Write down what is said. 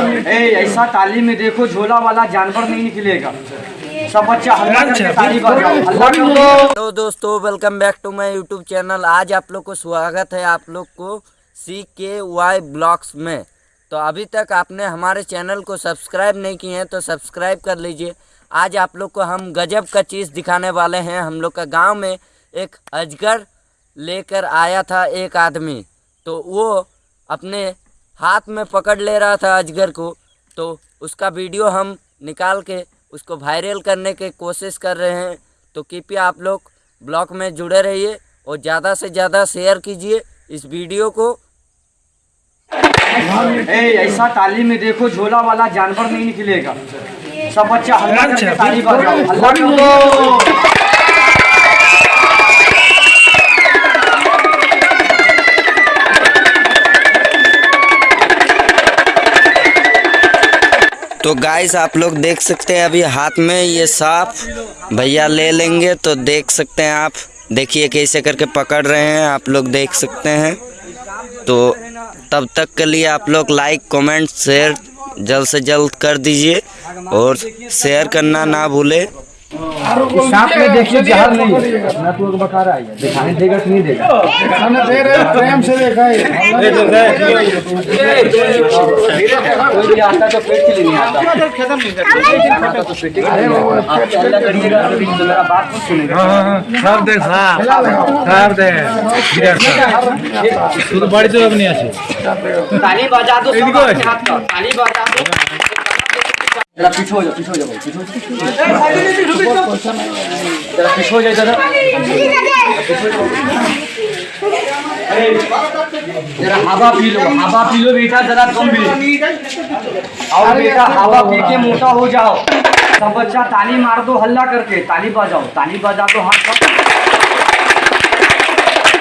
ए ऐसा ताली में देखो झोला वाला जानवर नहीं निकलेगा। सब बच्चा हल्ला करके ताली बजाओ तो दोस्तों welcome back to my YouTube channel आज आप लोग को स्वागत है आप लोग को सी के वाई ब्लॉग्स में। तो अभी तक आपने हमारे चैनल को सब्सक्राइब नहीं किए हैं तो सब्सक्राइब कर लीजिए। आज आप लोग को हम गजब का चीज़ दिखाने वाले हैं। हम लोग का गाँव में एक अजगर लेकर आया था एक आदमी। तो वो अपने हाथ में पकड़ ले रहा था अजगर को तो उसका वीडियो हम निकाल के उसको वायरल करने की कोशिश कर रहे हैं। तो कृपया आप लोग ब्लॉग में जुड़े रहिए और ज़्यादा से ज़्यादा शेयर कीजिए इस वीडियो को। ए ऐसा ताली में देखो झोला वाला जानवर नहीं निकलेगा। सब बच्चा हल्ला करके ताली बजाओ। तो गाइस आप लोग देख सकते हैं अभी हाथ में ये साफ़। भैया ले लेंगे तो देख सकते हैं आप। देखिए कैसे करके पकड़ रहे हैं, आप लोग देख सकते हैं। तो तब तक के लिए आप लोग लाइक कमेंट शेयर जल्द से जल्द कर दीजिए और शेयर करना ना भूले। सांप में देखिए जहर नहीं है। अपना तो बका रहा है। दिखाई देगा नहीं देगा? हम दे रहे हैं प्रेम से देखा है। हाँ, ये तो है। ये कोई आता तो पेट के लिए नहीं आता। खत्म नहीं करता। तो पेट के लिए आता। आप चला करिएगा तो मेरा बात मत सुनेगा सब देख साहब सब देख गिरा साहब तू तो बड़ी तो नहीं आछे ताली बजा दो सब हाथ का। ताली बजा दो। जरा पीछे हो जाओ पीछे हो जाओ। पीछे हो जाओ। जरा पीछे हो जाए दादा। जरा हवा पी लो हवा पी लो बेटा जरा कम आओ बेटा हवा पी के मोटा हो जाओ। सब बच्चा ताली मार दो हल्ला करके ताली बजाओ ताली बजा दो हाथ